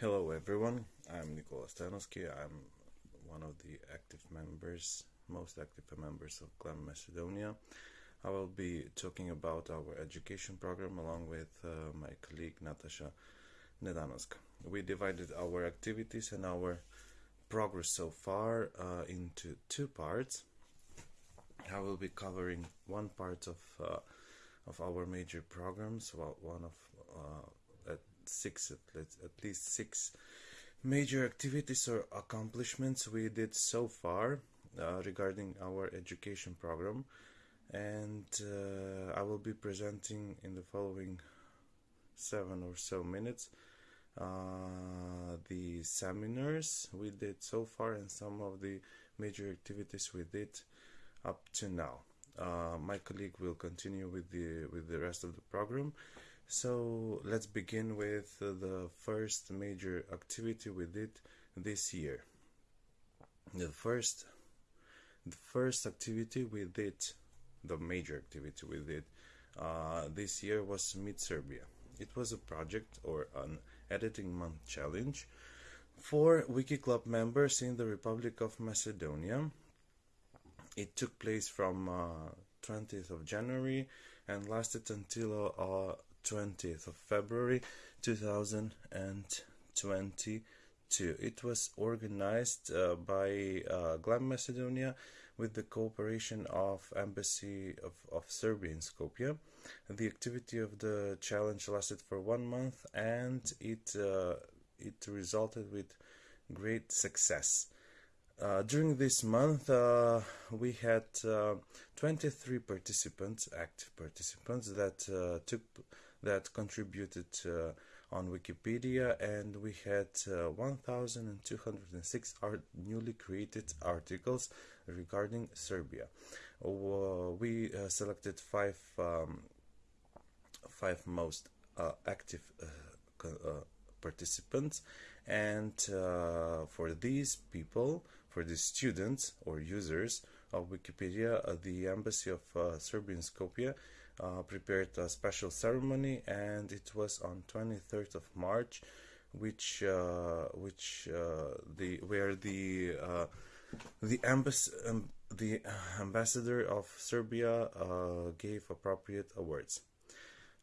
Hello everyone, I'm Nikola Stanovsky. I'm one of the active members, most active members of GLAM Macedonia. I will be talking about our education program along with uh, my colleague Natasha Nedanovska. We divided our activities and our progress so far uh, into two parts. I will be covering one part of uh, of our major programs, well, one of uh, six at, least six major activities or accomplishments we did so far uh, regarding our education program and uh, I will be presenting in the following seven or so minutes uh, the seminars we did so far and some of the major activities we did up to now. Uh, my colleague will continue with the with the rest of the program. So let's begin with the first major activity we did this year. The first the first activity we did, the major activity we did uh, this year was Meet Serbia. It was a project or an editing month challenge for Wiki Club members in the Republic of Macedonia it took place from uh, 20th of January and lasted until uh, 20th of February 2022. It was organized uh, by uh, GLAM Macedonia with the cooperation of Embassy of, of Serbia in Skopje. The activity of the challenge lasted for one month and it uh, it resulted with great success. Uh, during this month, uh, we had uh, 23 participants, active participants that uh, took that contributed uh, on Wikipedia, and we had 1,206 art newly created articles regarding Serbia. we selected five um, five most active participants, and for these people for the students or users of Wikipedia, uh, the Embassy of uh, Serbia in Skopje uh, prepared a special ceremony and it was on 23rd of March which uh, which uh, the where the uh, the embassy um, the ambassador of Serbia gave appropriate awards.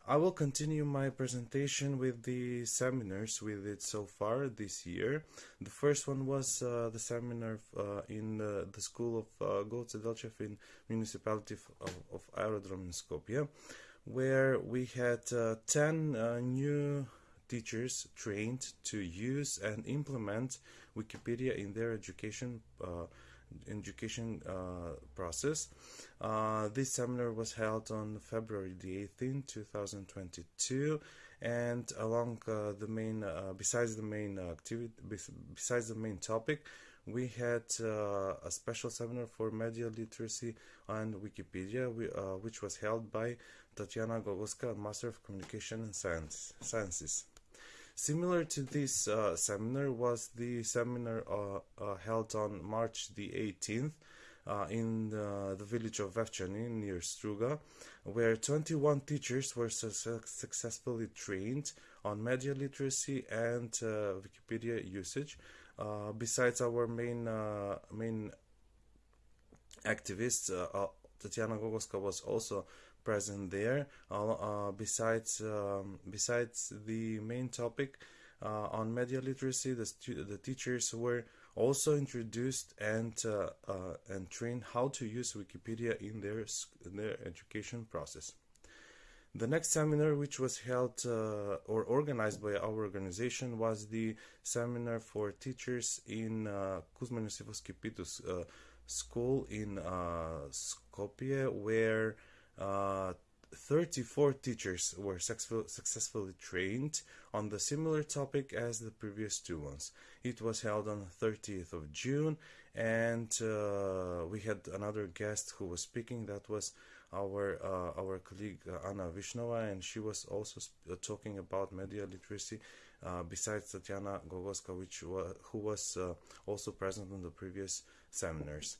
I will continue my presentation with the seminars we did so far this year. The first one was uh, the seminar uh, in the school of uh, Goce in municipality of, of Aerodrom in Skopje, where we had uh, 10 uh, new teachers trained to use and implement Wikipedia in their education uh, education uh, process. Uh, this seminar was held on February the 18th, 2022, and along uh, the main, uh, besides the main activity, besides the main topic, we had uh, a special seminar for media literacy on Wikipedia, which was held by Tatiana Gogoska, Master of Communication and Science, Sciences. Similar to this uh, seminar was the seminar uh, uh, held on March the 18th uh, in the, the, village of Vevchani near Struga, where 21 teachers were su successfully trained on media literacy and Wikipedia usage. Besides our main main activists, Tatiana Gogoska was also present there. Uh, besides um, besides the main topic uh, on media literacy, the the teachers were also introduced and uh, uh, and trained how to use Wikipedia in their in their education process. The next seminar, which was held uh, or organized by our organization, was the seminar for teachers in uh, Kuzma Pitus uh, school in Skopje, where uh, 34 teachers were successfully trained on the similar topic as the previous two ones. It was held on 30th of June and uh, we had another guest who was speaking that was our uh, our colleague uh, Anna Vishnova and she was also uh, talking about media literacy uh, besides Tatiana Gogoska which wa who was also present on the previous seminars.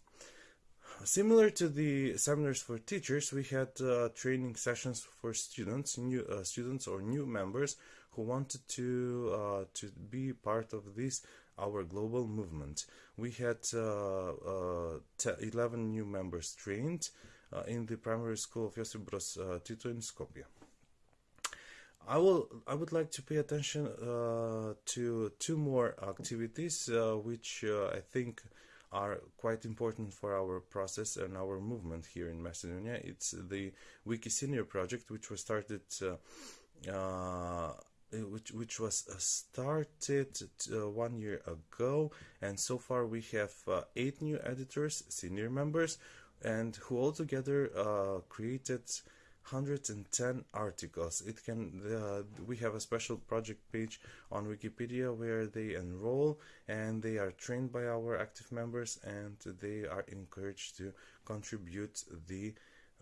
Similar to the seminars for teachers, we had uh, training sessions for students, new uh, students or new members who wanted to uh, to be part of this our global movement. We had uh, uh, 11 new members trained uh, in the primary school of Josip Broz Tito in Skopje. I will. I would like to pay attention to two more activities, which I think are quite important for our process and our movement here in Macedonia. It's the Wiki Senior project, which was started, uh, uh, which which was uh, started one year ago, and so far we have eight new editors, senior members, and who all altogether created 110 articles. It can uh, we have a special project page on Wikipedia where they enroll and they are trained by our active members and they are encouraged to contribute the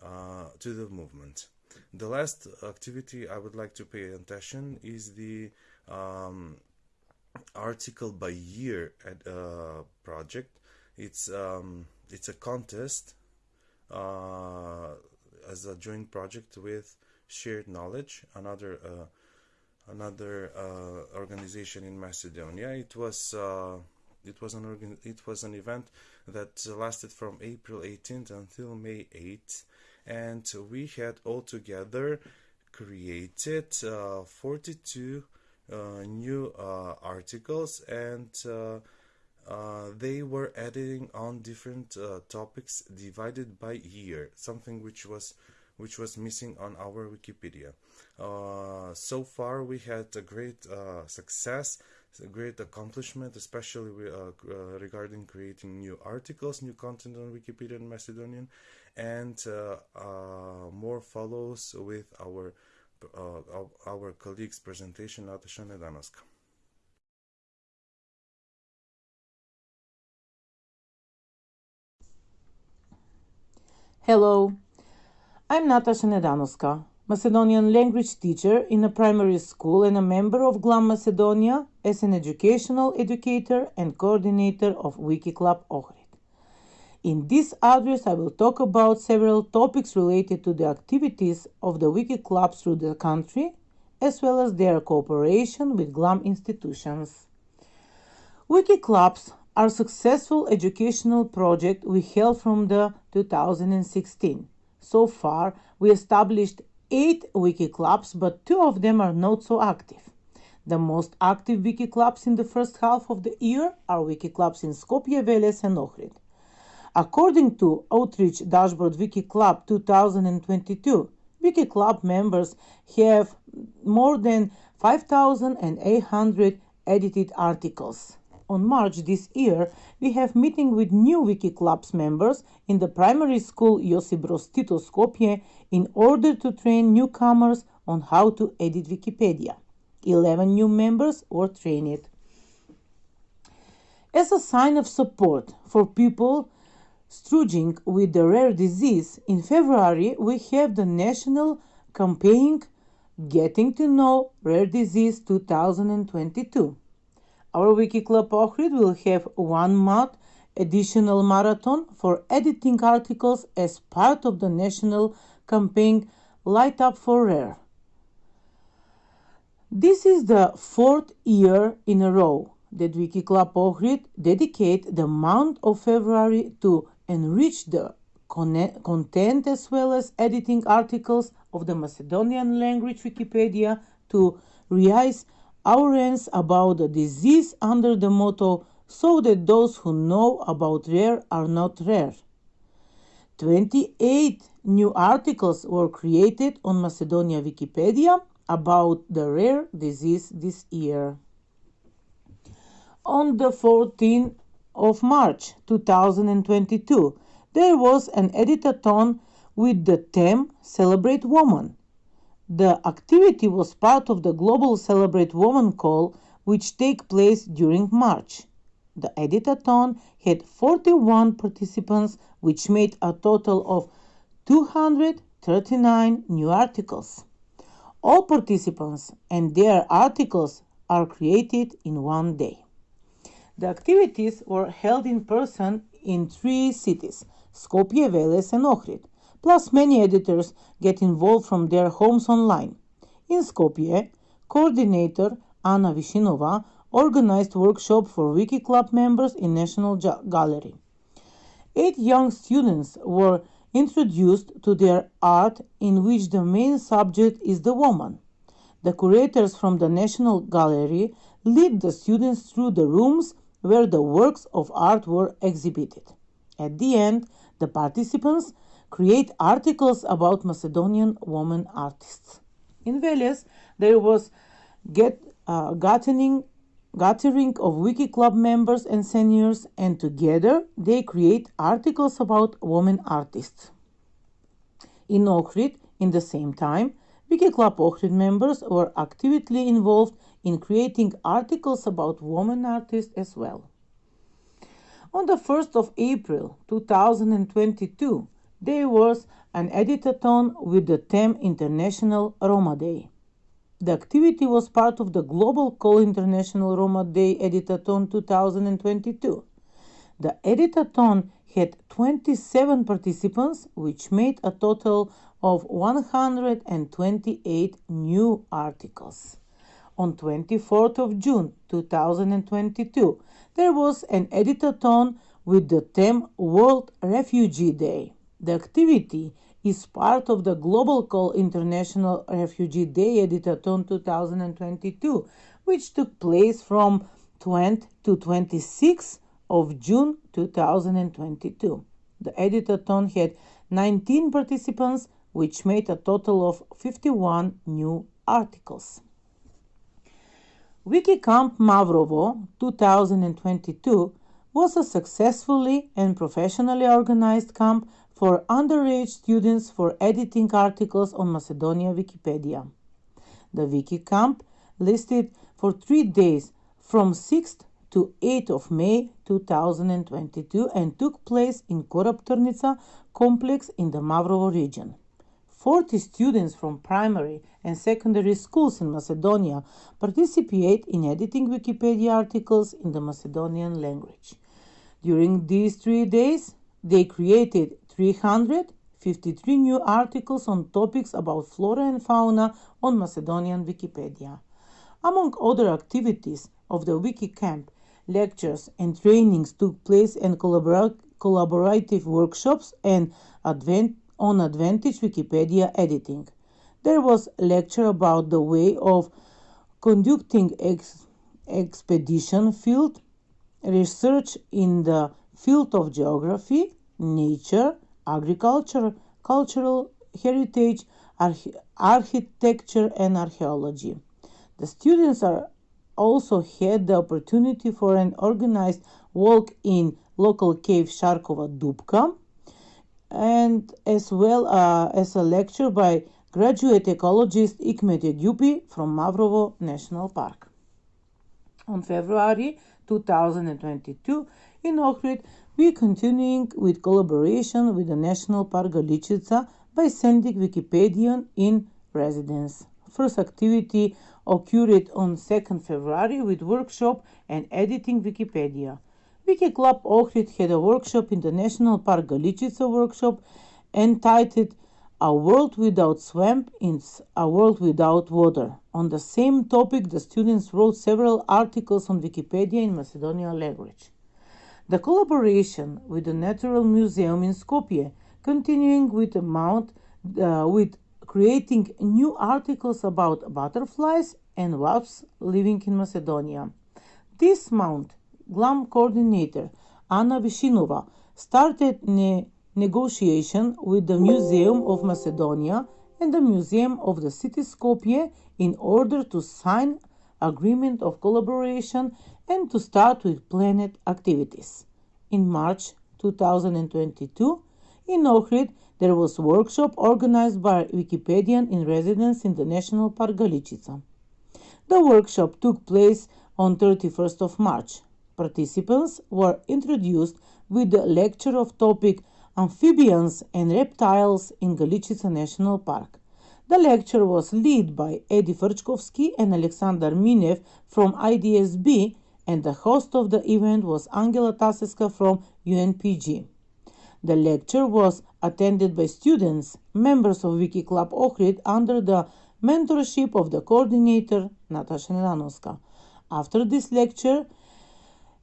uh, to the movement. The last activity I would like to pay attention is the um, article by year at, uh, project. It's um, it's a contest. Uh, as a joint project with Shared Knowledge, another uh, another uh, organization in Macedonia. It was uh, it was an organ it was an event that lasted from April 18th until May 8th, and we had altogether created uh, 42 uh, new uh, articles and uh, they were editing on different uh, topics divided by year, something which was which was missing on our Wikipedia. Uh, so far, we had a great uh, success, a great accomplishment, especially uh, regarding creating new articles, new content on Wikipedia in Macedonian, and more follows with our our colleagues' presentation, Natasha Nedanoska. Hello, I'm Natasha Nedanoska, Macedonian language teacher in a primary school and a member of GLAM Macedonia as an educational educator and coordinator of Wiki Club Ohrid. In this address, I will talk about several topics related to the activities of the Wiki clubs through the country, as well as their cooperation with GLAM institutions. Wiki clubs our successful educational project we held from the 2016. So far, we established eight wiki clubs, but two of them are not so active. The most active wiki clubs in the first half of the year are wiki clubs in Skopje, Veles, and Ohrid. According to Outreach Dashboard Wiki Club 2022, Wiki Club members have more than 5,800 edited articles on March this year, we have meeting with new Wiki Clubs members in the primary school Josip Broz Tito Skopje in order to train newcomers on how to edit Wikipedia. 11 new members were trained. As a sign of support for people struggling with the rare disease, in February we have the national campaign Getting to Know Rare Disease 2022. Our Wiki Club Ohrid will have one month additional marathon for editing articles as part of the national campaign Light Up for Rare. This is the fourth year in a row that Wiki Club Ohrid dedicate the month of February to enrich the content as well as editing articles of the Macedonian language Wikipedia to raise awareness about the disease under the motto so that those who know about rare are not rare. 28 new articles were created on Macedonia Wikipedia about the rare disease this year. On the 14th of March 2022, there was an editathon with the theme Celebrate Woman the activity was part of the Global Celebrate Women call, which take place during March. The editathon had 41 participants, which made a total of 239 new articles. All participants and their articles are created in one day. The activities were held in person in three cities Skopje, Veles, and Ohrid. Plus, many editors get involved from their homes online. In Skopje, coordinator Anna Vishinova organized workshop for Wiki Club members in National Gallery. Eight young students were introduced to their art in which the main subject is the woman. The curators from the National Gallery lead the students through the rooms where the works of art were exhibited. At the end, the participants create articles about Macedonian women artists. In Veles, there was get, uh, gathering, gathering of Wiki Club members and seniors, and together they create articles about women artists. In Ohrid, in the same time, Wiki Club Ohrid members were actively involved in creating articles about women artists as well. On the 1st of April 2022, there was an editathon with the theme International Roma Day. The activity was part of the Global Call International Roma Day Editathon 2022. The editathon had 27 participants, which made a total of 128 new articles. On 24th of June 2022, there was an editathon with the theme World Refugee Day. The activity is part of the Global Call International Refugee Day Editathon 2022, which took place from 20 to 26 of June 2022. The editathon had 19 participants, which made a total of 51 new articles. WikiCamp Mavrovo 2022 was a successfully and professionally organized camp for underage students for editing articles on Macedonia Wikipedia. The Wiki Camp listed for three days from 6th to 8th of May 2022 and took place in Korab complex in the Mavrovo region. 40 students from primary and secondary schools in Macedonia participate in editing Wikipedia articles in the Macedonian language. During these three days, they created 353 new articles on topics about flora and fauna on Macedonian Wikipedia. Among other activities of the Wiki Camp, lectures and trainings took place and collabor- collaborative workshops and advent on Advantage Wikipedia editing. There was a lecture about the way of conducting ex- expedition field research in the field of geography, nature, agriculture, cultural heritage, arch- architecture, and archaeology. The students are also had the opportunity for an organized walk in local cave Sharkova Dupka and as well uh, as a lecture by graduate ecologist Ikmet Yagupi from Mavrovo National Park. On February 2022, in Ohrid, we are continuing with collaboration with the National Park Galichica by sending Wikipedian in residence. First activity occurred on 2nd February with workshop and editing Wikipedia. Wiki Club Ohrid had a workshop in the National Park Galichica workshop entitled A World Without Swamp is A World Without Water. On the same topic, the students wrote several articles on Wikipedia in Macedonian language. The collaboration with the Natural Museum in Skopje, continuing with the mount, uh, with creating new articles about butterflies and wasps living in Macedonia. This mount GLAM coordinator Anna Vishinova started ne- negotiation with the Museum of Macedonia and the Museum of the City Skopje in order to sign agreement of collaboration and to start with planned activities. In March 2022, in Ohrid, there was a workshop organized by Wikipedian in residence in the National Park Galichica. The workshop took place on 31st of March. Participants were introduced with the lecture of topic Amphibians and Reptiles in Galichica National Park. The lecture was led by Edi Frčkovski and Alexander Minev from IDSB, and the host of the event was Angela Taseska from UNPG. The lecture was attended by students, members of Wiki Club Ohrid under the mentorship of the coordinator Natasha Nedanovska. After this lecture,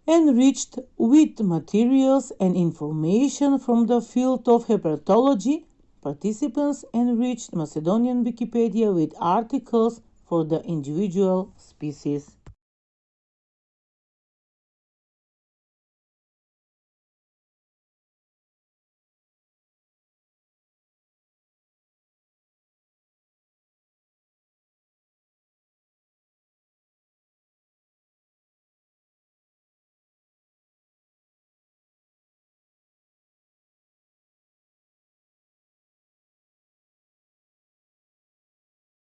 enriched with materials and information from the field of herpetology, participants enriched Macedonian Wikipedia with articles for the individual species.